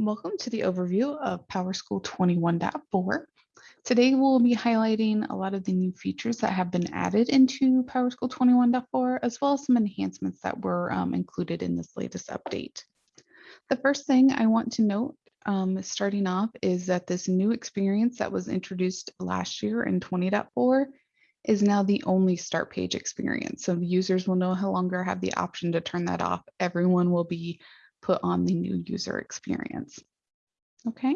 Welcome to the overview of PowerSchool 21.4. Today we'll be highlighting a lot of the new features that have been added into PowerSchool 21.4, as well as some enhancements that were um, included in this latest update. The first thing I want to note um, starting off is that this new experience that was introduced last year in 20.4 is now the only start page experience. So users will no longer have the option to turn that off. Everyone will be put on the new user experience. Okay,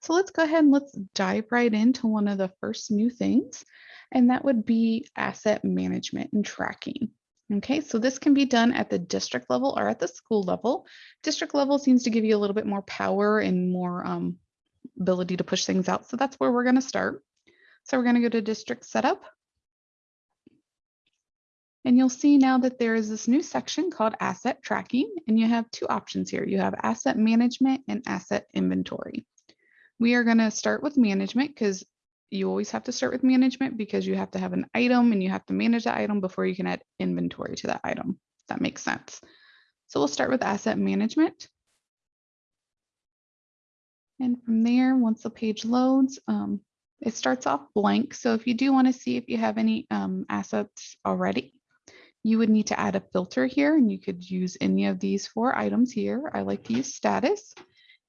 so let's go ahead and let's dive right into one of the first new things, and that would be asset management and tracking. Okay, so this can be done at the district level or at the school level. District level seems to give you a little bit more power and more um, ability to push things out. So that's where we're going to start. So we're going to go to district setup. And you'll see now that there is this new section called asset tracking, and you have two options here. You have asset management and asset inventory. We are going to start with management because you always have to start with management because you have to have an item and you have to manage that item before you can add inventory to that item. That makes sense. So we'll start with asset management. And from there, once the page loads, um, it starts off blank. So if you do want to see if you have any um, assets already, you would need to add a filter here and you could use any of these four items here. I like to use status.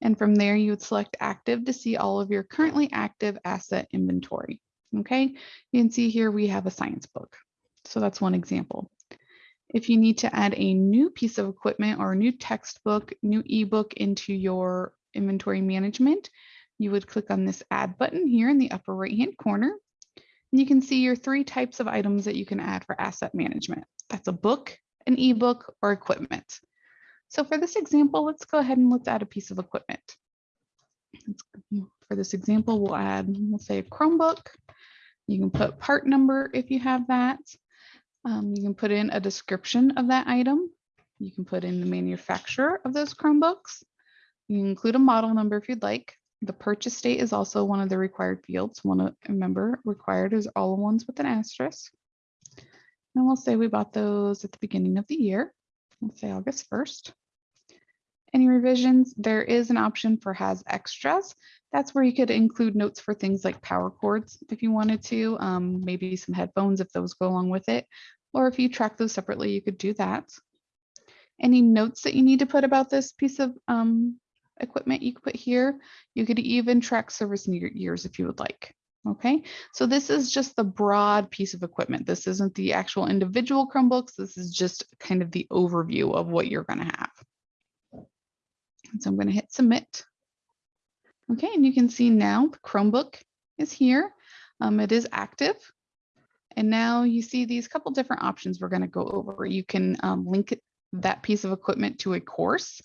And from there, you would select active to see all of your currently active asset inventory. Okay, you can see here we have a science book. So that's one example. If you need to add a new piece of equipment or a new textbook, new ebook into your inventory management, you would click on this add button here in the upper right hand corner. And you can see your three types of items that you can add for asset management. That's a book, an ebook, or equipment. So for this example, let's go ahead and let's add a piece of equipment. For this example, we'll add, we'll say a Chromebook. You can put part number if you have that. Um, you can put in a description of that item. You can put in the manufacturer of those Chromebooks. You can include a model number if you'd like. The purchase date is also one of the required fields. One remember required is all the ones with an asterisk. And we'll say we bought those at the beginning of the year. Let's say August 1st. Any revisions, there is an option for has extras. That's where you could include notes for things like power cords if you wanted to, um, maybe some headphones if those go along with it. Or if you track those separately, you could do that. Any notes that you need to put about this piece of um, equipment you could put here. You could even track service in years if you would like. Okay, so this is just the broad piece of equipment. This isn't the actual individual Chromebooks. This is just kind of the overview of what you're going to have. And so I'm going to hit submit. Okay, and you can see now the Chromebook is here. Um, it is active. And now you see these couple different options we're going to go over. You can um, link that piece of equipment to a course.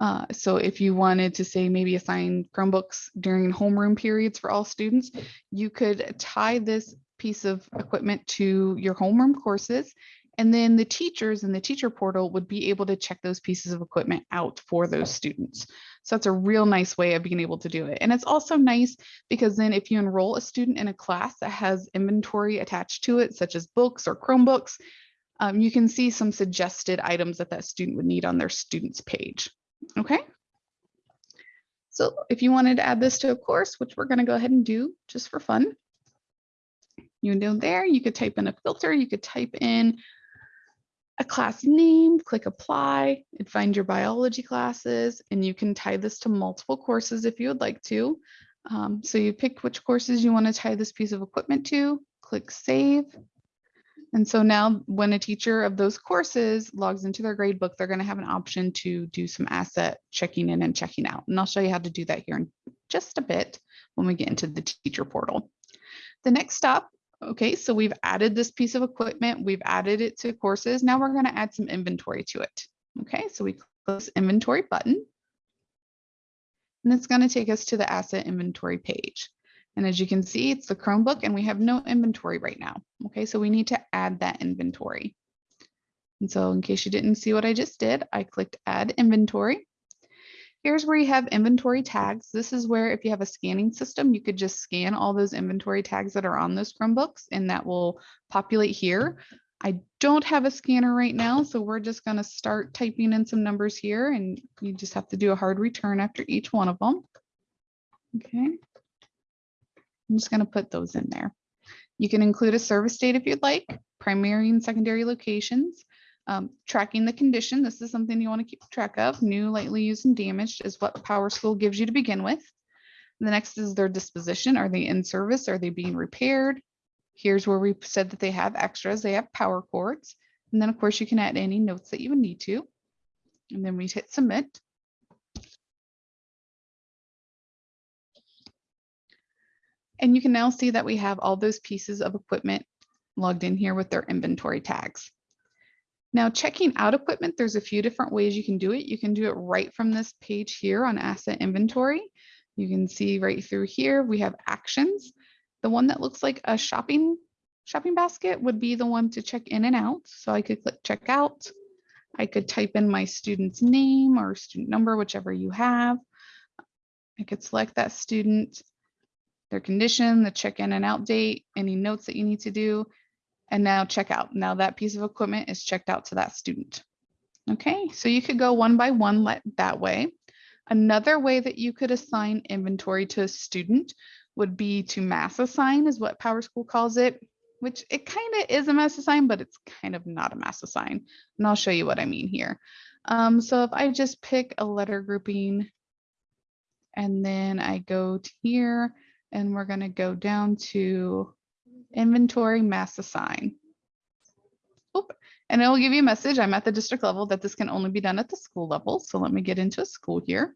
Uh, so if you wanted to say maybe assign Chromebooks during homeroom periods for all students, you could tie this piece of equipment to your homeroom courses and then the teachers in the teacher portal would be able to check those pieces of equipment out for those students. So that's a real nice way of being able to do it. And it's also nice because then if you enroll a student in a class that has inventory attached to it, such as books or Chromebooks, um, you can see some suggested items that that student would need on their students page. Okay. So if you wanted to add this to a course, which we're going to go ahead and do just for fun, you know there, you could type in a filter, you could type in a class name, click apply, and find your biology classes, and you can tie this to multiple courses if you would like to. Um, so you pick which courses you want to tie this piece of equipment to, click save, and so now when a teacher of those courses logs into their gradebook, they're going to have an option to do some asset checking in and checking out. And I'll show you how to do that here in just a bit when we get into the teacher portal. The next stop, okay, so we've added this piece of equipment, we've added it to courses. Now we're going to add some inventory to it. Okay, so we click this inventory button. And it's going to take us to the asset inventory page. And as you can see, it's the Chromebook and we have no inventory right now. Okay, so we need to add that inventory. And so in case you didn't see what I just did, I clicked add inventory. Here's where you have inventory tags. This is where if you have a scanning system, you could just scan all those inventory tags that are on those Chromebooks and that will populate here. I don't have a scanner right now, so we're just going to start typing in some numbers here and you just have to do a hard return after each one of them. Okay. I'm just going to put those in there. You can include a service date if you'd like, primary and secondary locations, um, tracking the condition. This is something you want to keep track of. New, lightly used, and damaged is what PowerSchool gives you to begin with. The next is their disposition. Are they in service? Are they being repaired? Here's where we said that they have extras. They have power cords. And then of course you can add any notes that you would need to. And then we hit submit. And you can now see that we have all those pieces of equipment logged in here with their inventory tags. Now checking out equipment, there's a few different ways you can do it. You can do it right from this page here on asset inventory. You can see right through here, we have actions. The one that looks like a shopping shopping basket would be the one to check in and out. So I could click check out. I could type in my student's name or student number, whichever you have. I could select that student, their condition, the check in and out date, any notes that you need to do, and now check out. Now that piece of equipment is checked out to that student. Okay, so you could go one by one that way. Another way that you could assign inventory to a student would be to mass assign is what PowerSchool calls it, which it kind of is a mass assign, but it's kind of not a mass assign. And I'll show you what I mean here. Um, so if I just pick a letter grouping and then I go to here and we're going to go down to inventory mass assign. Oop. And it will give you a message. I'm at the district level that this can only be done at the school level. So let me get into a school here.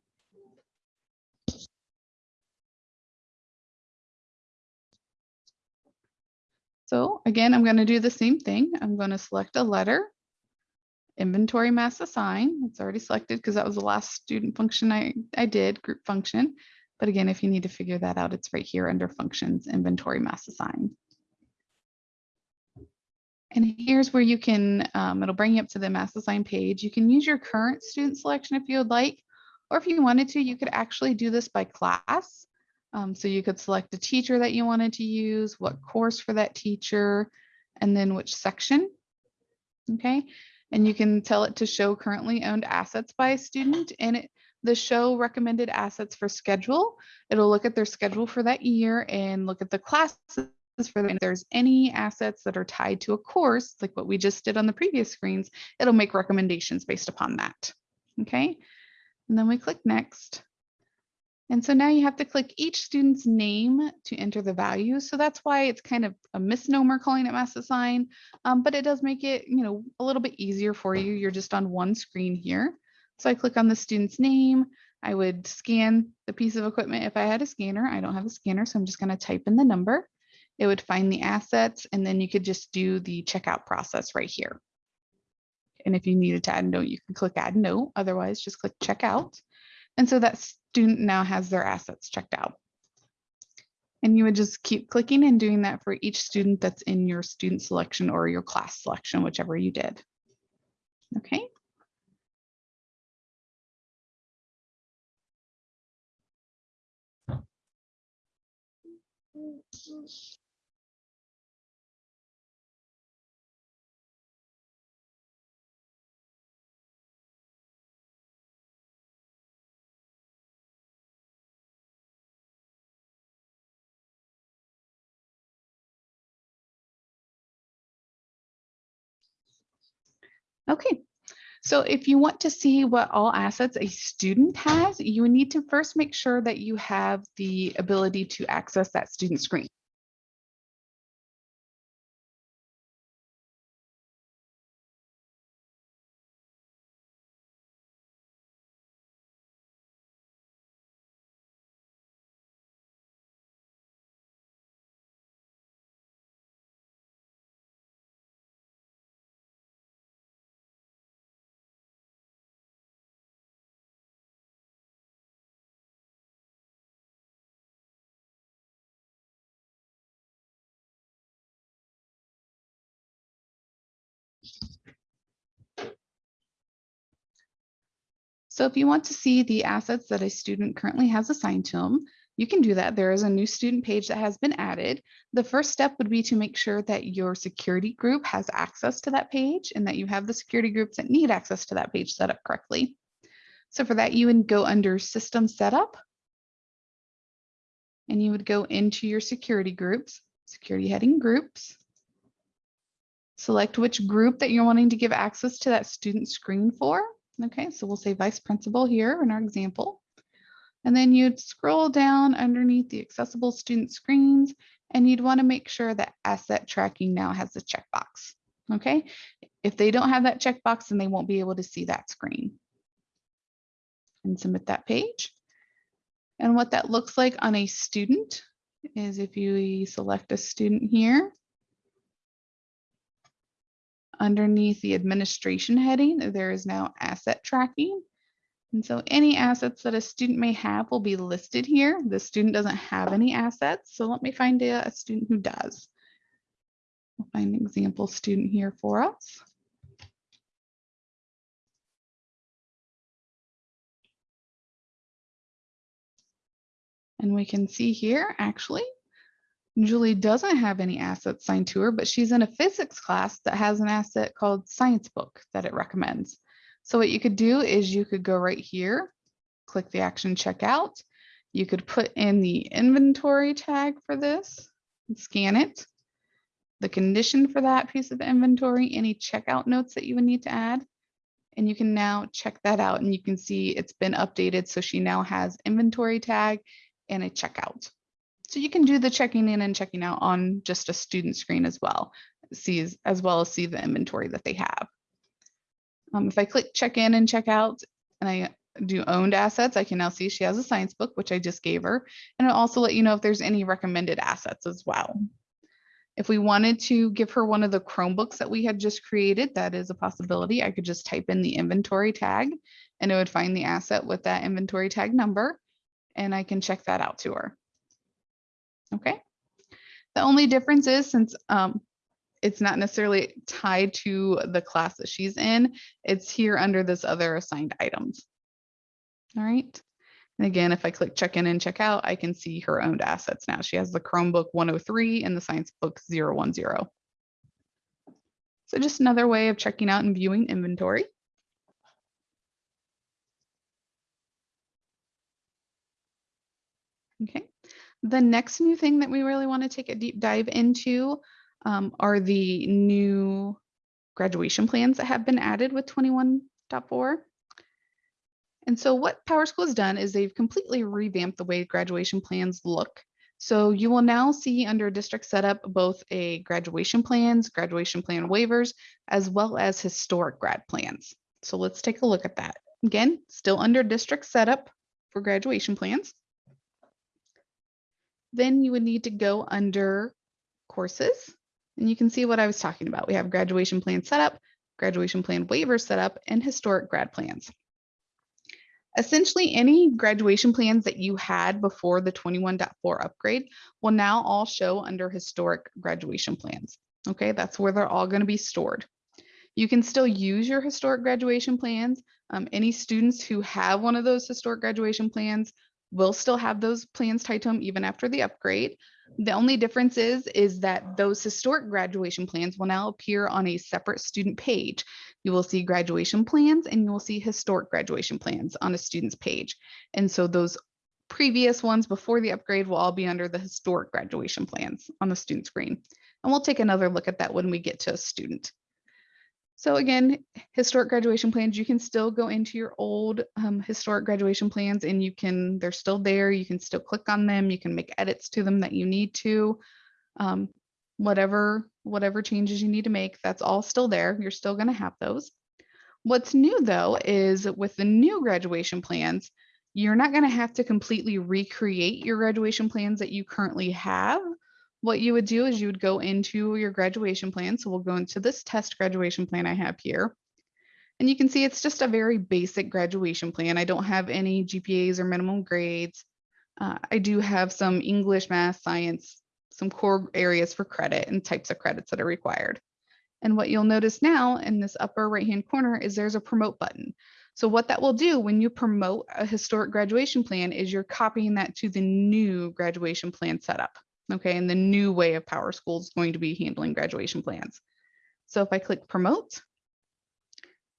So again, I'm going to do the same thing. I'm going to select a letter, inventory mass assign. It's already selected because that was the last student function I, I did, group function. But again, if you need to figure that out, it's right here under functions, inventory mass assign. And here's where you can, um, it'll bring you up to the mass assign page. You can use your current student selection if you would like, or if you wanted to, you could actually do this by class. Um, so you could select a teacher that you wanted to use, what course for that teacher, and then which section. Okay, and you can tell it to show currently owned assets by a student and it, the show recommended assets for schedule. It'll look at their schedule for that year and look at the classes for them. If there's any assets that are tied to a course, like what we just did on the previous screens, it'll make recommendations based upon that. Okay, and then we click next. And so now you have to click each student's name to enter the value. So that's why it's kind of a misnomer calling it mass assign, um, but it does make it, you know, a little bit easier for you. You're just on one screen here. So I click on the student's name. I would scan the piece of equipment if I had a scanner. I don't have a scanner, so I'm just going to type in the number. It would find the assets, and then you could just do the checkout process right here. And if you needed to add a note, you can click add note. Otherwise, just click checkout. And so that student now has their assets checked out. And you would just keep clicking and doing that for each student that's in your student selection or your class selection, whichever you did. Okay. Okay, so if you want to see what all assets a student has, you need to first make sure that you have the ability to access that student screen. So if you want to see the assets that a student currently has assigned to them, you can do that. There is a new student page that has been added. The first step would be to make sure that your security group has access to that page and that you have the security groups that need access to that page set up correctly. So for that, you would go under system setup and you would go into your security groups, security heading groups. Select which group that you're wanting to give access to that student screen for. Okay, so we'll say vice principal here in our example. And then you'd scroll down underneath the accessible student screens and you'd want to make sure that asset tracking now has a checkbox. Okay, if they don't have that checkbox, then they won't be able to see that screen. And submit that page. And what that looks like on a student is if you select a student here, underneath the administration heading, there is now asset tracking. And so any assets that a student may have will be listed here. The student doesn't have any assets. So let me find a, a student who does. We'll find an example student here for us. And we can see here, actually, Julie doesn't have any assets signed to her, but she's in a physics class that has an asset called Science Book that it recommends. So what you could do is you could go right here, click the action checkout. You could put in the inventory tag for this scan it. The condition for that piece of inventory, any checkout notes that you would need to add. And you can now check that out and you can see it's been updated. So she now has inventory tag and a checkout. So you can do the checking in and checking out on just a student screen as well, see as, well as see the inventory that they have. Um, if I click check in and check out and I do owned assets, I can now see she has a science book, which I just gave her. And it'll also let you know if there's any recommended assets as well. If we wanted to give her one of the Chromebooks that we had just created, that is a possibility. I could just type in the inventory tag and it would find the asset with that inventory tag number and I can check that out to her. Okay. The only difference is since um, it's not necessarily tied to the class that she's in, it's here under this other assigned items. All right. And again, if I click check in and check out, I can see her owned assets now. She has the Chromebook 103 and the Science Book 010. So just another way of checking out and viewing inventory. Okay. The next new thing that we really want to take a deep dive into um, are the new graduation plans that have been added with 21.4. And so what PowerSchool has done is they've completely revamped the way graduation plans look. So you will now see under district setup both a graduation plans, graduation plan waivers, as well as historic grad plans. So let's take a look at that. Again, still under district setup for graduation plans. Then you would need to go under courses and you can see what I was talking about. We have graduation plan setup, graduation plan waiver setup, and historic grad plans. Essentially, any graduation plans that you had before the 21.4 upgrade will now all show under historic graduation plans. Okay, that's where they're all going to be stored. You can still use your historic graduation plans. Um, any students who have one of those historic graduation plans will still have those plans tied to them even after the upgrade. The only difference is, is that those historic graduation plans will now appear on a separate student page. You will see graduation plans and you will see historic graduation plans on a student's page. And so those previous ones before the upgrade will all be under the historic graduation plans on the student screen. And we'll take another look at that when we get to a student. So again, historic graduation plans, you can still go into your old um, historic graduation plans and you can, they're still there. You can still click on them. You can make edits to them that you need to. Um, whatever, whatever changes you need to make, that's all still there. You're still gonna have those. What's new though is with the new graduation plans, you're not gonna have to completely recreate your graduation plans that you currently have what you would do is you would go into your graduation plan. So we'll go into this test graduation plan I have here. And you can see it's just a very basic graduation plan. I don't have any GPAs or minimum grades. Uh, I do have some English, math, science, some core areas for credit and types of credits that are required. And what you'll notice now in this upper right hand corner is there's a promote button. So what that will do when you promote a historic graduation plan is you're copying that to the new graduation plan setup. Okay, and the new way of PowerSchool is going to be handling graduation plans. So if I click promote,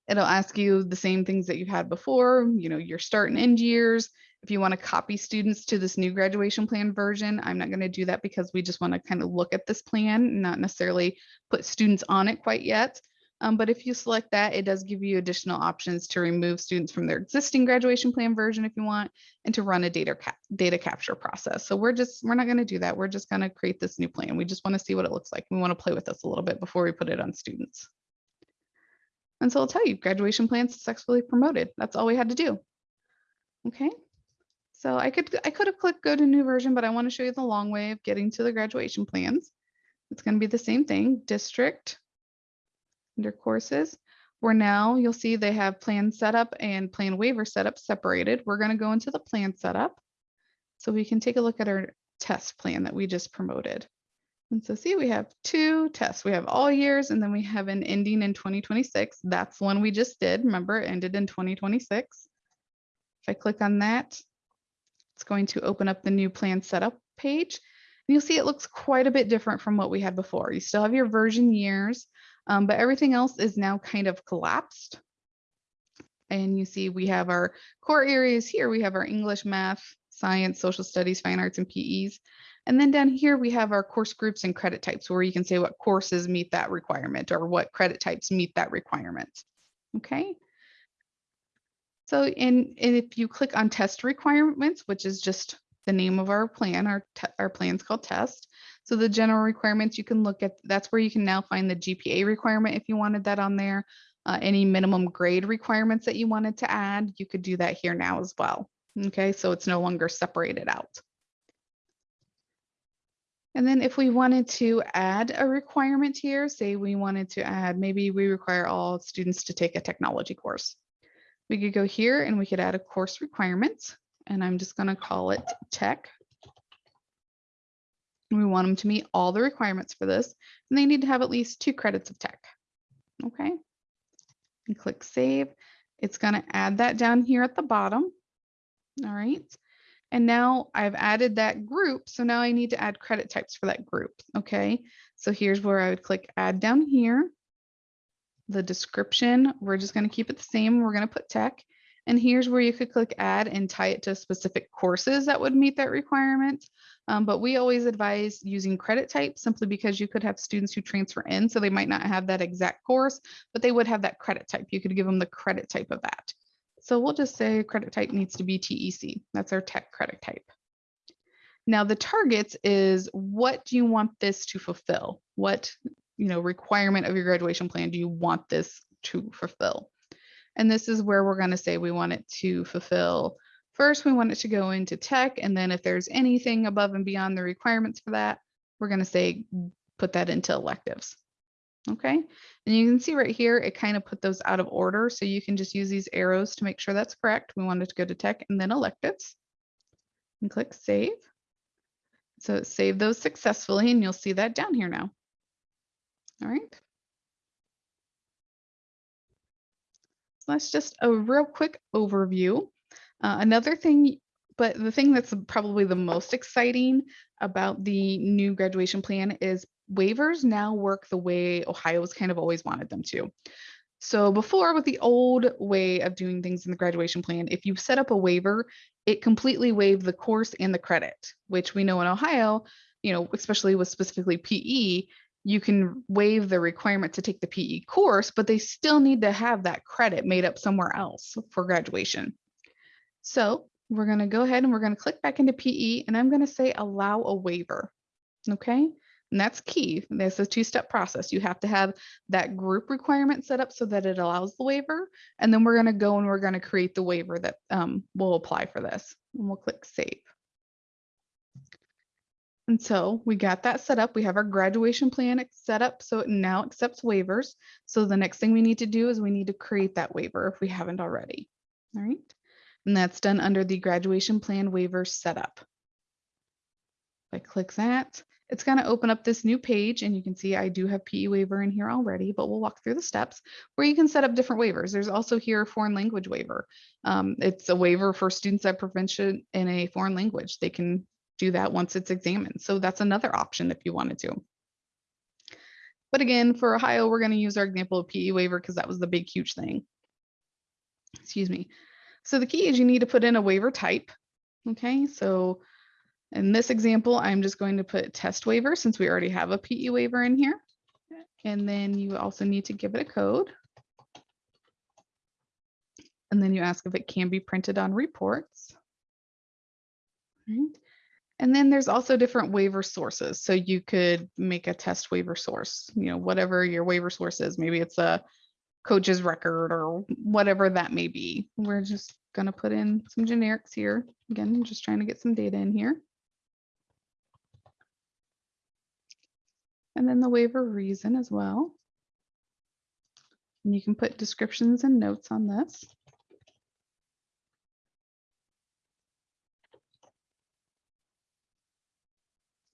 it'll ask you the same things that you've had before, you know, your start and end years. If you want to copy students to this new graduation plan version, I'm not going to do that because we just want to kind of look at this plan, not necessarily put students on it quite yet. Um, but if you select that, it does give you additional options to remove students from their existing graduation plan version if you want, and to run a data, data capture process. So we're just, we're not gonna do that. We're just gonna create this new plan. We just wanna see what it looks like. We wanna play with this a little bit before we put it on students. And so I'll tell you, graduation plan successfully promoted. That's all we had to do. Okay. So I could I could have clicked go to new version, but I want to show you the long way of getting to the graduation plans. It's going to be the same thing, district, under courses, where now you'll see they have plan setup and plan waiver setup separated. We're going to go into the plan setup so we can take a look at our test plan that we just promoted. And so see, we have two tests. We have all years and then we have an ending in 2026. That's one we just did. Remember, it ended in 2026. If I click on that, it's going to open up the new plan setup page. And you'll see it looks quite a bit different from what we had before. You still have your version years, um, but everything else is now kind of collapsed. And you see we have our core areas here. We have our English, math, science, social studies, fine arts, and PEs. And then down here, we have our course groups and credit types where you can say what courses meet that requirement or what credit types meet that requirement. Okay. So in, if you click on test requirements, which is just the name of our plan, our, our plan's called test. So the general requirements you can look at, that's where you can now find the GPA requirement if you wanted that on there. Uh, any minimum grade requirements that you wanted to add, you could do that here now as well. Okay, so it's no longer separated out. And then if we wanted to add a requirement here, say we wanted to add, maybe we require all students to take a technology course. We could go here and we could add a course requirement and I'm just gonna call it tech we want them to meet all the requirements for this, and they need to have at least two credits of tech. Okay, and click save. It's going to add that down here at the bottom. All right. And now I've added that group. So now I need to add credit types for that group. Okay. So here's where I would click add down here. The description, we're just going to keep it the same. We're going to put tech. And here's where you could click add and tie it to specific courses that would meet that requirement. Um, but we always advise using credit type simply because you could have students who transfer in, so they might not have that exact course, but they would have that credit type. You could give them the credit type of that. So we'll just say credit type needs to be TEC. That's our tech credit type. Now the targets is what do you want this to fulfill? What you know requirement of your graduation plan do you want this to fulfill? And this is where we're going to say we want it to fulfill. First, we want it to go into tech. And then if there's anything above and beyond the requirements for that, we're going to say put that into electives. Okay. And you can see right here, it kind of put those out of order. So you can just use these arrows to make sure that's correct. We wanted to go to tech and then electives and click save. So save those successfully and you'll see that down here now. All right. So that's just a real quick overview. Uh, another thing, but the thing that's probably the most exciting about the new graduation plan is waivers now work the way Ohio's kind of always wanted them to. So before with the old way of doing things in the graduation plan, if you set up a waiver, it completely waived the course and the credit, which we know in Ohio, you know, especially with specifically PE, you can waive the requirement to take the PE course, but they still need to have that credit made up somewhere else for graduation. So we're going to go ahead and we're going to click back into PE and I'm going to say allow a waiver. Okay. And that's key. That's a two-step process. You have to have that group requirement set up so that it allows the waiver. And then we're going to go and we're going to create the waiver that um, will apply for this. And we'll click save. And so we got that set up. We have our graduation plan set up so it now accepts waivers. So the next thing we need to do is we need to create that waiver if we haven't already. All right. And that's done under the graduation plan waiver setup. If I click that, it's going to open up this new page and you can see I do have PE waiver in here already, but we'll walk through the steps where you can set up different waivers. There's also here a foreign language waiver. Um, it's a waiver for students that proficient in a foreign language. They can do that once it's examined. So that's another option if you wanted to. But again, for Ohio, we're going to use our example of PE waiver because that was the big, huge thing. Excuse me. So the key is you need to put in a waiver type. Okay, so in this example, I'm just going to put test waiver since we already have a PE waiver in here. And then you also need to give it a code. And then you ask if it can be printed on reports. Right. And then there's also different waiver sources. So you could make a test waiver source, you know, whatever your waiver source is. Maybe it's a coach's record or whatever that may be. We're just going to put in some generics here. Again, just trying to get some data in here. And then the waiver reason as well. And you can put descriptions and notes on this.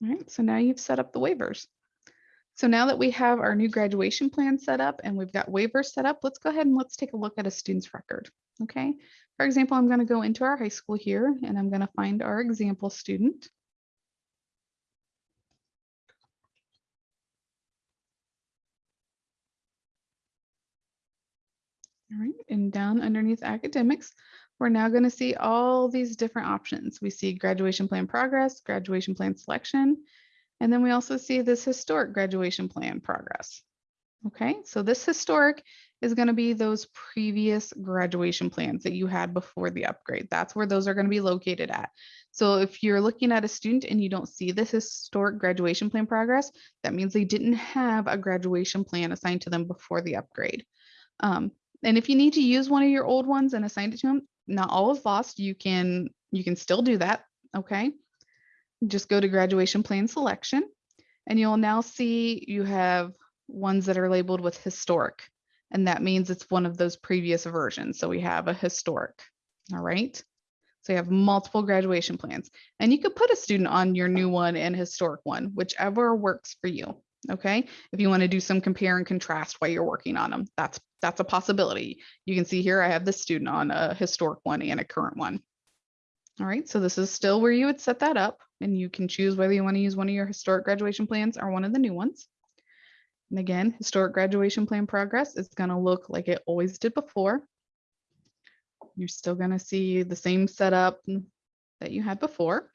All right, so now you've set up the waivers. So now that we have our new graduation plan set up and we've got waivers set up, let's go ahead and let's take a look at a student's record. Okay, for example, I'm going to go into our high school here and I'm going to find our example student. All right, and down underneath academics, we're now going to see all these different options. We see graduation plan progress, graduation plan selection, and then we also see this historic graduation plan progress. Okay, so this historic is going to be those previous graduation plans that you had before the upgrade. That's where those are going to be located at. So if you're looking at a student and you don't see this historic graduation plan progress, that means they didn't have a graduation plan assigned to them before the upgrade. Um, and if you need to use one of your old ones and assign it to them, not all is lost. You can you can still do that. Okay. Just go to graduation plan selection and you'll now see you have ones that are labeled with historic. And that means it's one of those previous versions. So we have a historic. All right. So you have multiple graduation plans and you could put a student on your new one and historic one, whichever works for you. Okay. If you want to do some compare and contrast while you're working on them, that's that's a possibility. You can see here I have the student on a historic one and a current one. All right, so this is still where you would set that up and you can choose whether you want to use one of your historic graduation plans or one of the new ones. And again, historic graduation plan progress is going to look like it always did before. You're still going to see the same setup that you had before.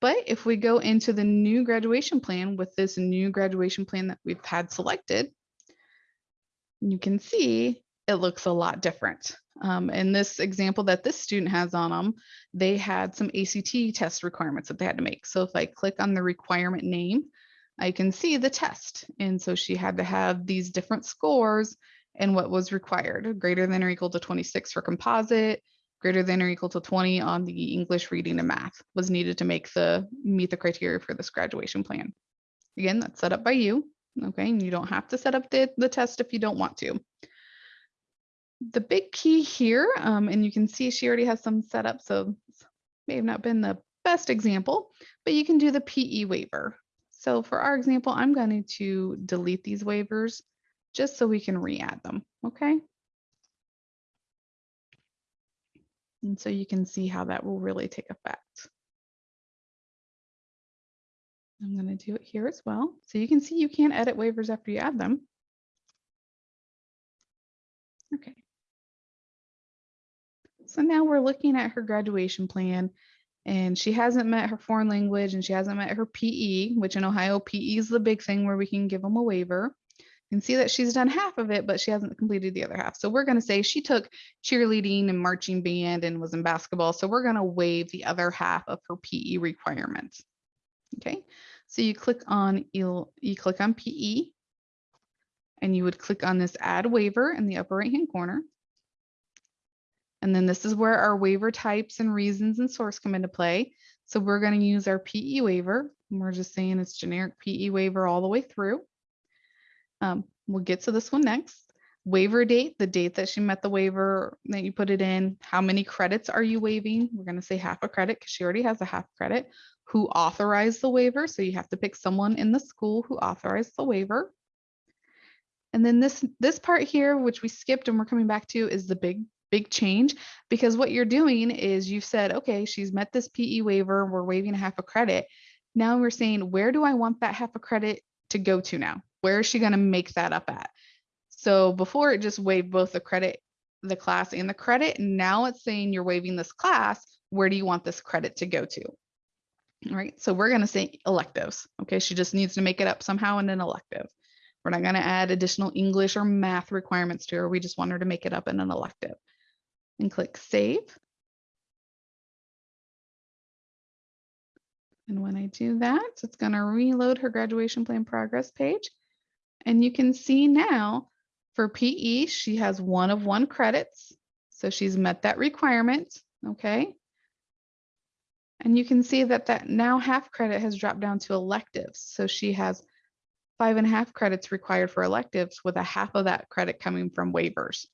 But if we go into the new graduation plan with this new graduation plan that we've had selected, you can see it looks a lot different. Um, in this example that this student has on them, they had some ACT test requirements that they had to make. So if I click on the requirement name, I can see the test. And so she had to have these different scores and what was required, greater than or equal to 26 for composite, greater than or equal to 20 on the English reading and math was needed to make the meet the criteria for this graduation plan. Again, that's set up by you. Okay, and you don't have to set up the, the test if you don't want to. The big key here, um, and you can see she already has some set up, so may have not been the best example, but you can do the PE waiver. So for our example, I'm going to delete these waivers just so we can re-add them, okay? And so you can see how that will really take effect. I'm going to do it here as well. So you can see you can't edit waivers after you add them. Okay. So now we're looking at her graduation plan and she hasn't met her foreign language and she hasn't met her PE, which in Ohio, PE is the big thing where we can give them a waiver. Can see that she's done half of it, but she hasn't completed the other half. So we're going to say she took cheerleading and marching band and was in basketball. So we're going to waive the other half of her PE requirements. Okay, so you click on you click on PE and you would click on this add waiver in the upper right hand corner. And then this is where our waiver types and reasons and source come into play. So we're going to use our PE waiver. And we're just saying it's generic PE waiver all the way through. Um, we'll get to this one next. waiver date, the date that she met the waiver that you put it in, how many credits are you waiving? We're gonna say half a credit because she already has a half credit. Who authorized the waiver? So you have to pick someone in the school who authorized the waiver. And then this, this part here, which we skipped and we're coming back to is the big, big change. Because what you're doing is you've said, okay, she's met this PE waiver, we're waiving a half a credit. Now we're saying, where do I want that half a credit to go to now? Where is she gonna make that up at? So before it just waived both the credit, the class and the credit. Now it's saying you're waiving this class. Where do you want this credit to go to? All right, so we're gonna say electives. Okay, she just needs to make it up somehow in an elective. We're not gonna add additional English or math requirements to her. We just want her to make it up in an elective. And click save. And when I do that, it's gonna reload her graduation plan progress page. And you can see now for PE, she has one of one credits. So she's met that requirement, okay? And you can see that that now half credit has dropped down to electives. So she has five and a half credits required for electives with a half of that credit coming from waivers.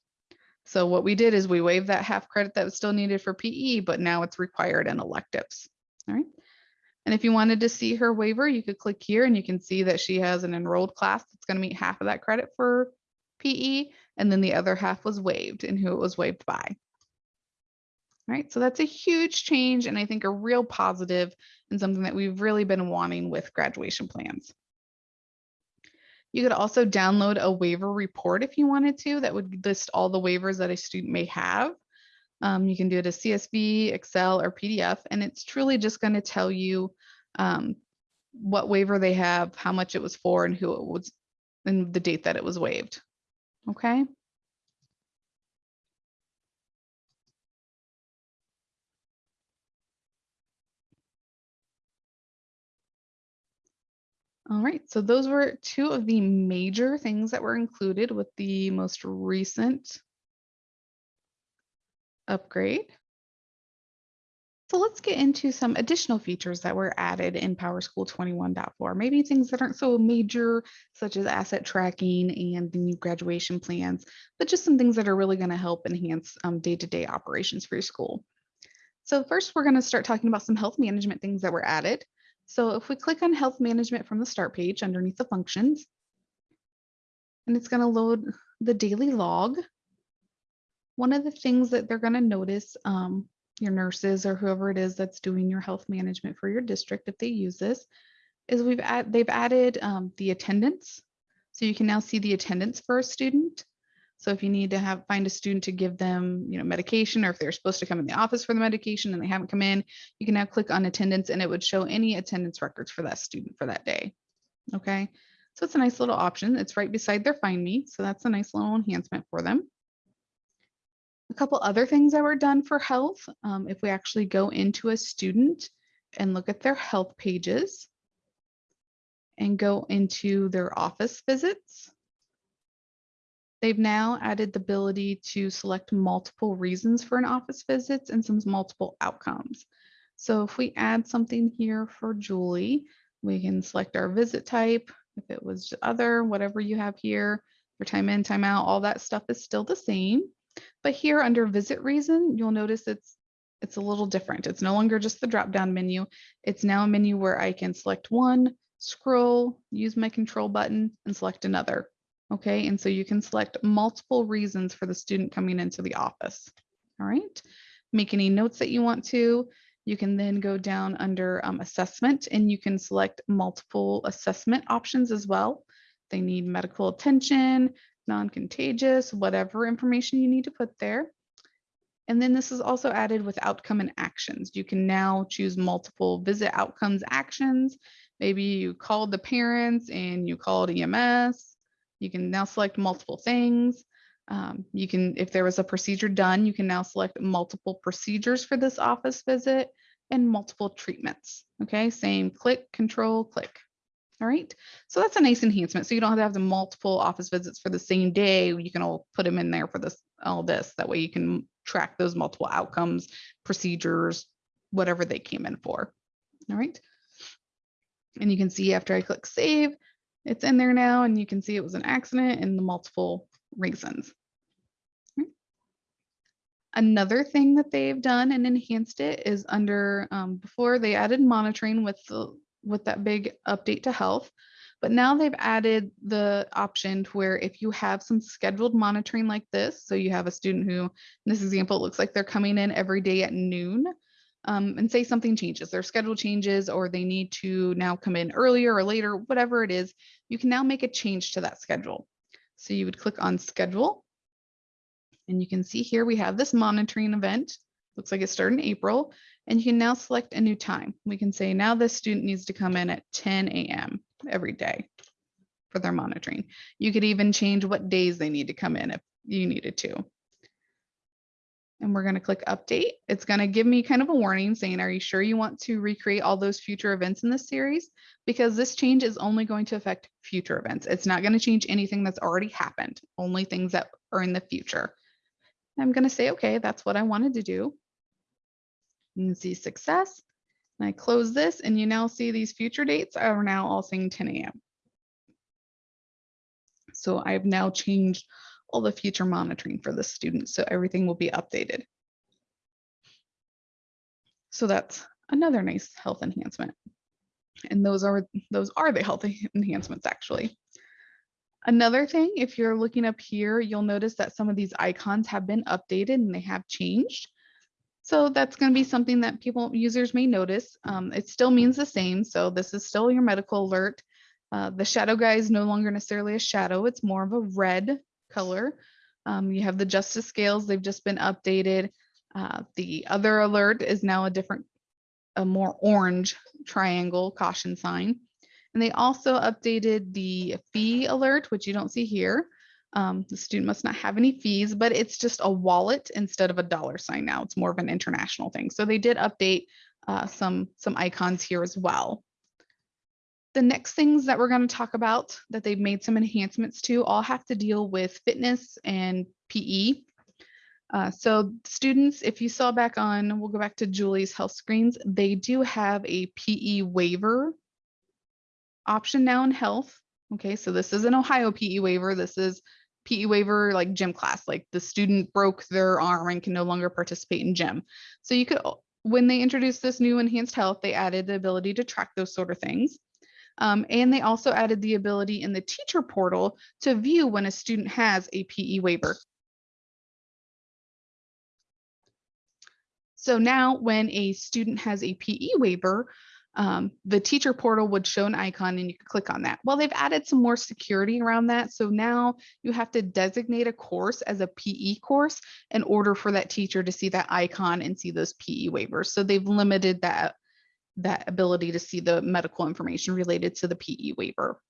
So what we did is we waived that half credit that was still needed for PE, but now it's required in electives. All right. And if you wanted to see her waiver, you could click here and you can see that she has an enrolled class that's going to meet half of that credit for PE, and then the other half was waived and who it was waived by. All right, so that's a huge change and I think a real positive and something that we've really been wanting with graduation plans. You could also download a waiver report if you wanted to that would list all the waivers that a student may have. Um, you can do it as CSV, Excel, or PDF, and it's truly just going to tell you um, what waiver they have, how much it was for, and who it was, and the date that it was waived. Okay. All right, so those were two of the major things that were included with the most recent upgrade. So let's get into some additional features that were added in PowerSchool 21.4. Maybe things that aren't so major, such as asset tracking and the new graduation plans, but just some things that are really going to help enhance um, day-to-day -day operations for your school. So first, we're going to start talking about some health management things that were added. So if we click on health management from the start page underneath the functions, and it's going to load the daily log. One of the things that they're going to notice, um, your nurses or whoever it is that's doing your health management for your district, if they use this, is we've add, they've added um, the attendance. So you can now see the attendance for a student. So if you need to have find a student to give them, you know, medication, or if they're supposed to come in the office for the medication and they haven't come in, you can now click on attendance and it would show any attendance records for that student for that day. Okay, so it's a nice little option. It's right beside their Find Me, so that's a nice little enhancement for them. A couple other things that were done for health, um, if we actually go into a student and look at their health pages and go into their office visits, They've now added the ability to select multiple reasons for an office visits and some multiple outcomes. So if we add something here for Julie, we can select our visit type. If it was other, whatever you have here, for time in, time out, all that stuff is still the same. But here under visit reason, you'll notice it's it's a little different. It's no longer just the drop down menu. It's now a menu where I can select one, scroll, use my control button and select another. Okay, and so you can select multiple reasons for the student coming into the office. All right, make any notes that you want to. You can then go down under um, assessment and you can select multiple assessment options as well. They need medical attention, non-contagious, whatever information you need to put there. And then this is also added with outcome and actions. You can now choose multiple visit outcomes actions. Maybe you called the parents and you called EMS you can now select multiple things. Um, you can, if there was a procedure done, you can now select multiple procedures for this office visit and multiple treatments. Okay, same click, control, click. All right, so that's a nice enhancement. So you don't have to have the multiple office visits for the same day. You can all put them in there for this, all this. That way you can track those multiple outcomes, procedures, whatever they came in for. All right. And you can see after I click save, it's in there now and you can see it was an accident and the multiple reasons. Another thing that they've done and enhanced it is under um, before they added monitoring with the with that big update to health, but now they've added the option to where if you have some scheduled monitoring like this, so you have a student who, in this example, looks like they're coming in every day at noon, um, and say something changes, their schedule changes, or they need to now come in earlier or later, whatever it is, you can now make a change to that schedule. So you would click on schedule. And you can see here we have this monitoring event. Looks like it started in April. And you can now select a new time. We can say now this student needs to come in at 10 a.m. every day for their monitoring. You could even change what days they need to come in if you needed to. And we're going to click update. It's going to give me kind of a warning saying, are you sure you want to recreate all those future events in this series? Because this change is only going to affect future events. It's not going to change anything that's already happened, only things that are in the future. I'm going to say, okay, that's what I wanted to do. You can see success. And I close this and you now see these future dates are now all saying 10 a.m. So I've now changed all the future monitoring for the students. So everything will be updated. So that's another nice health enhancement. And those are those are the health enhancements actually. Another thing, if you're looking up here, you'll notice that some of these icons have been updated and they have changed. So that's going to be something that people users may notice. Um, it still means the same. So this is still your medical alert. Uh, the shadow guy is no longer necessarily a shadow. It's more of a red color. Um, you have the justice scales. They've just been updated. Uh, the other alert is now a different, a more orange triangle caution sign. And they also updated the fee alert, which you don't see here. Um, the student must not have any fees, but it's just a wallet instead of a dollar sign now. It's more of an international thing. So they did update uh, some, some icons here as well. The next things that we're going to talk about that they've made some enhancements to all have to deal with fitness and PE. Uh, so students, if you saw back on, we'll go back to Julie's health screens, they do have a PE waiver option now in health. Okay, so this is an Ohio PE waiver. This is PE waiver like gym class, like the student broke their arm and can no longer participate in gym. So you could, when they introduced this new enhanced health, they added the ability to track those sort of things. Um, and they also added the ability in the teacher portal to view when a student has a PE waiver. So now when a student has a PE waiver, um, the teacher portal would show an icon and you could click on that. Well, they've added some more security around that. So now you have to designate a course as a PE course in order for that teacher to see that icon and see those PE waivers. So they've limited that, that ability to see the medical information related to the PE waiver.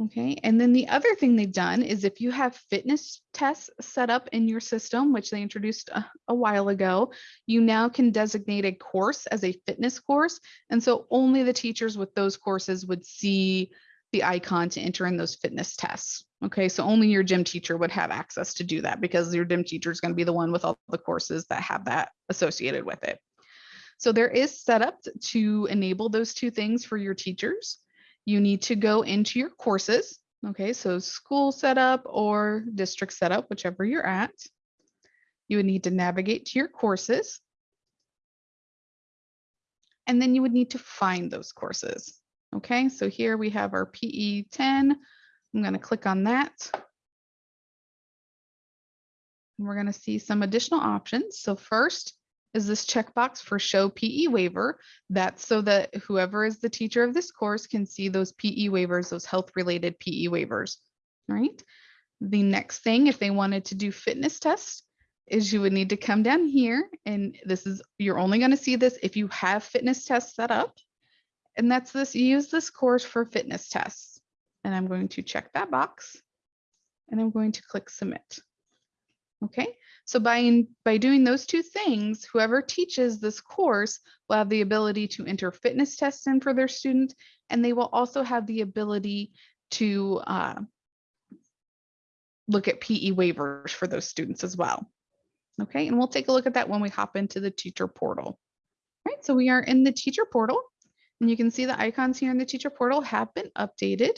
Okay, and then the other thing they've done is if you have fitness tests set up in your system, which they introduced a, a, while ago, you now can designate a course as a fitness course. And so only the teachers with those courses would see the icon to enter in those fitness tests. Okay, so only your gym teacher would have access to do that because your gym teacher is going to be the one with all the courses that have that associated with it. So there is setup to enable those two things for your teachers you need to go into your courses. Okay, so school setup or district setup, whichever you're at. You would need to navigate to your courses. And then you would need to find those courses. Okay, so here we have our PE 10. I'm going to click on that. And we're going to see some additional options. So first, is this checkbox for show PE waiver. That's so that whoever is the teacher of this course can see those PE waivers, those health related PE waivers, right? The next thing, if they wanted to do fitness tests, is you would need to come down here and this is, you're only gonna see this if you have fitness tests set up. And that's this, use this course for fitness tests. And I'm going to check that box and I'm going to click submit. Okay, so by, by doing those two things, whoever teaches this course will have the ability to enter fitness tests in for their student, and they will also have the ability to uh, look at PE waivers for those students as well. Okay, and we'll take a look at that when we hop into the teacher portal. All right, so we are in the teacher portal, and you can see the icons here in the teacher portal have been updated.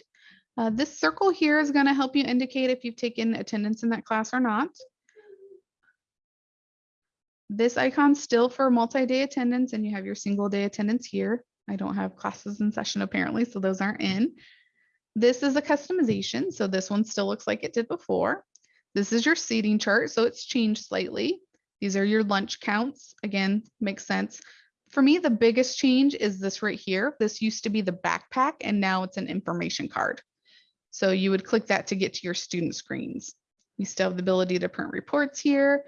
Uh, this circle here is going to help you indicate if you've taken attendance in that class or not. This icon's still for multi-day attendance and you have your single day attendance here. I don't have classes in session apparently, so those aren't in. This is a customization, so this one still looks like it did before. This is your seating chart, so it's changed slightly. These are your lunch counts. Again, makes sense. For me, the biggest change is this right here. This used to be the backpack and now it's an information card. So you would click that to get to your student screens. You still have the ability to print reports here.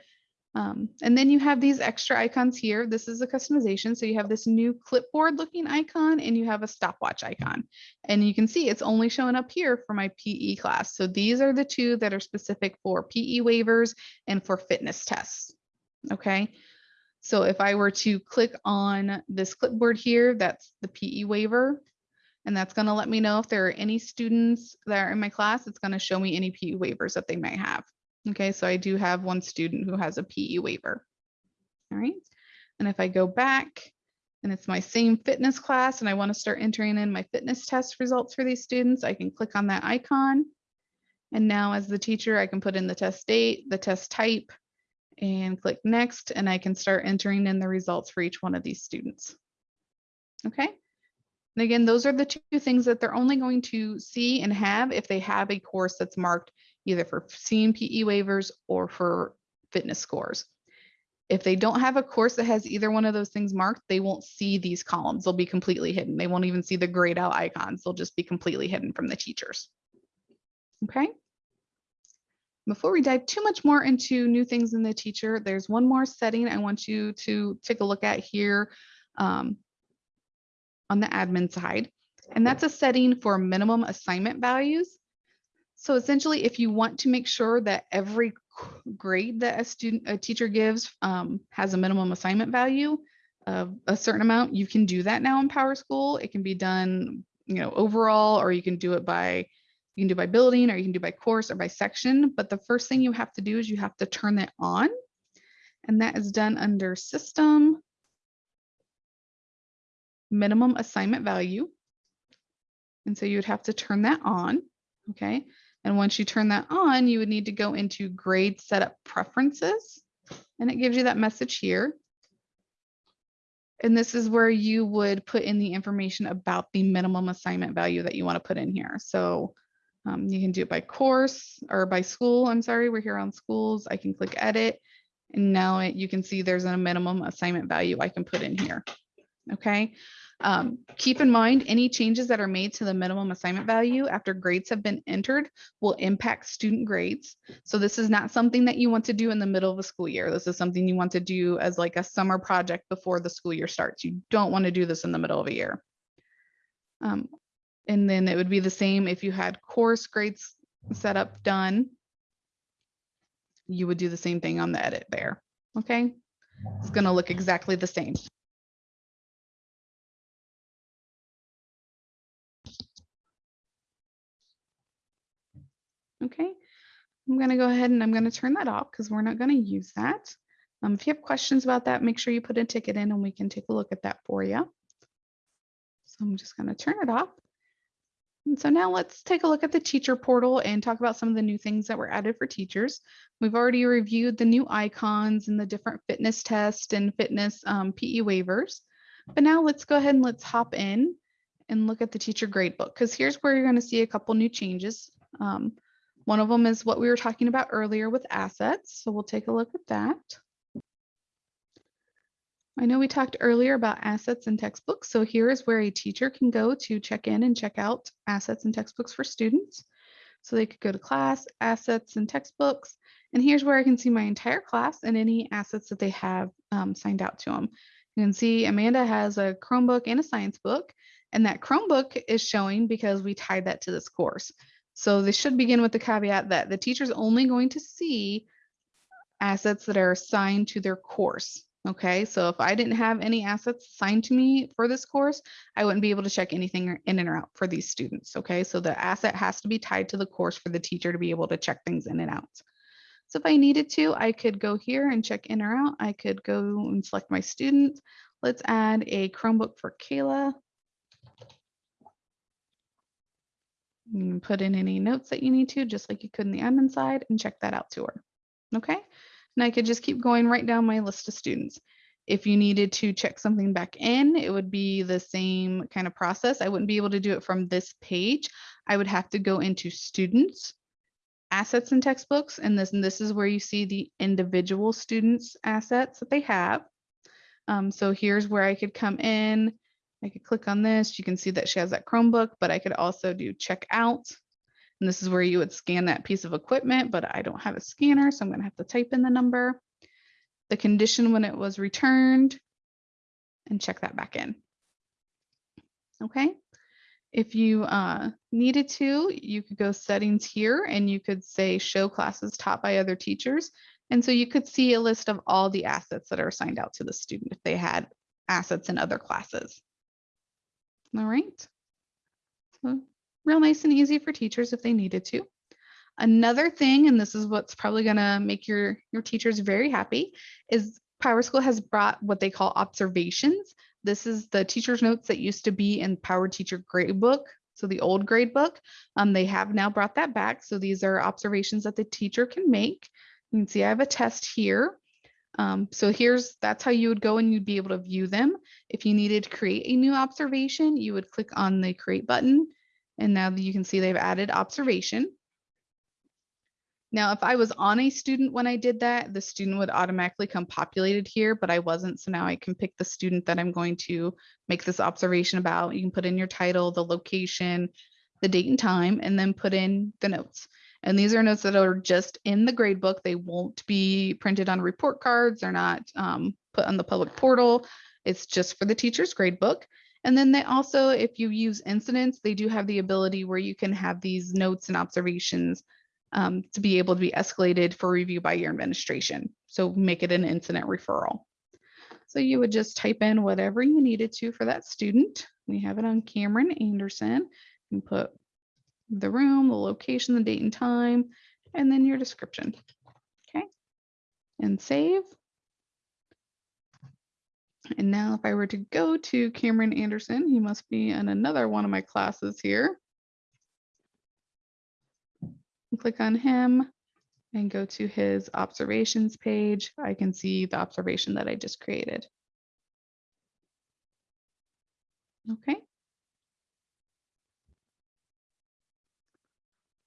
Um, and then you have these extra icons here. This is a customization. So you have this new clipboard looking icon and you have a stopwatch icon. And you can see it's only showing up here for my PE class. So these are the two that are specific for PE waivers and for fitness tests. Okay. So if I were to click on this clipboard here, that's the PE waiver. And that's going to let me know if there are any students that are in my class. It's going to show me any PE waivers that they might have. Okay, so I do have one student who has a PE waiver. All right. And if I go back and it's my same fitness class and I want to start entering in my fitness test results for these students, I can click on that icon. And now as the teacher, I can put in the test date, the test type, and click next, and I can start entering in the results for each one of these students. Okay. And again, those are the two things that they're only going to see and have if they have a course that's marked either for CMPE waivers or for fitness scores. If they don't have a course that has either one of those things marked, they won't see these columns. They'll be completely hidden. They won't even see the grayed out icons. They'll just be completely hidden from the teachers. Okay. Before we dive too much more into new things in the teacher, there's one more setting I want you to take a look at here um, on the admin side. And that's a setting for minimum assignment values. So essentially, if you want to make sure that every grade that a student, a teacher gives um, has a minimum assignment value of a certain amount, you can do that now in PowerSchool. It can be done, you know, overall, or you can do it by, you can do by building, or you can do by course or by section. But the first thing you have to do is you have to turn it on. And that is done under system, minimum assignment value. And so you would have to turn that on. Okay. And once you turn that on, you would need to go into grade setup preferences. And it gives you that message here. And this is where you would put in the information about the minimum assignment value that you want to put in here. So um, you can do it by course or by school. I'm sorry, we're here on schools. I can click edit. And now it, you can see there's a minimum assignment value I can put in here. Okay. Um, keep in mind any changes that are made to the minimum assignment value after grades have been entered will impact student grades. So this is not something that you want to do in the middle of a school year. This is something you want to do as like a summer project before the school year starts. You don't want to do this in the middle of a year. Um, and then it would be the same if you had course grades set up done. You would do the same thing on the edit there. Okay. It's going to look exactly the same. Okay, I'm going to go ahead and I'm going to turn that off because we're not going to use that. Um, if you have questions about that, make sure you put a ticket in and we can take a look at that for you. So I'm just going to turn it off. And so now let's take a look at the teacher portal and talk about some of the new things that were added for teachers. We've already reviewed the new icons and the different fitness tests and fitness um, PE waivers. But now let's go ahead and let's hop in and look at the teacher gradebook because here's where you're going to see a couple new changes. Um, one of them is what we were talking about earlier with assets. So we'll take a look at that. I know we talked earlier about assets and textbooks. So here is where a teacher can go to check in and check out assets and textbooks for students. So they could go to class, assets and textbooks. And here's where I can see my entire class and any assets that they have um, signed out to them. You can see Amanda has a Chromebook and a science book. And that Chromebook is showing because we tied that to this course. So they should begin with the caveat that the teacher is only going to see assets that are assigned to their course. Okay, so if I didn't have any assets assigned to me for this course, I wouldn't be able to check anything in and out for these students. Okay, so the asset has to be tied to the course for the teacher to be able to check things in and out. So if I needed to, I could go here and check in or out. I could go and select my student. Let's add a Chromebook for Kayla. You can put in any notes that you need to, just like you could in the admin side and check that out to her. Okay. And I could just keep going right down my list of students. If you needed to check something back in, it would be the same kind of process. I wouldn't be able to do it from this page. I would have to go into students, assets and textbooks, and this, and this is where you see the individual students assets that they have. Um, so here's where I could come in. I could click on this. You can see that she has that Chromebook, but I could also do check out. And this is where you would scan that piece of equipment, but I don't have a scanner, so I'm going to have to type in the number, the condition when it was returned, and check that back in. Okay. If you uh, needed to, you could go settings here and you could say show classes taught by other teachers. And so you could see a list of all the assets that are assigned out to the student if they had assets in other classes. All right. So real nice and easy for teachers if they needed to. Another thing, and this is what's probably gonna make your, your teachers very happy, is PowerSchool has brought what they call observations. This is the teacher's notes that used to be in PowerTeacher Gradebook. So the old grade book, um, they have now brought that back. So these are observations that the teacher can make. You can see I have a test here. Um, so here's, that's how you would go and you'd be able to view them. If you needed to create a new observation, you would click on the create button. And now you can see they've added observation. Now, if I was on a student when I did that, the student would automatically come populated here, but I wasn't. So now I can pick the student that I'm going to make this observation about. You can put in your title, the location, the date and time, and then put in the notes. And these are notes that are just in the gradebook. They won't be printed on report cards. They're not um, put on the public portal. It's just for the teacher's gradebook. And then they also, if you use incidents, they do have the ability where you can have these notes and observations um, to be able to be escalated for review by your administration. So make it an incident referral. So you would just type in whatever you needed to for that student. We have it on Cameron Anderson. Can put the room, the location, the date and time, and then your description. Okay. And save. And now if I were to go to Cameron Anderson, he must be in another one of my classes here. Click on him and go to his observations page. I can see the observation that I just created. Okay.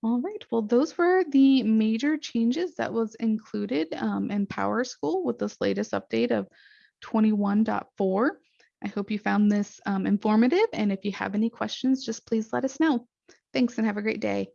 All right, well, those were the major changes that was included um, in PowerSchool with this latest update of 21.4. I hope you found this um, informative. And if you have any questions, just please let us know. Thanks and have a great day.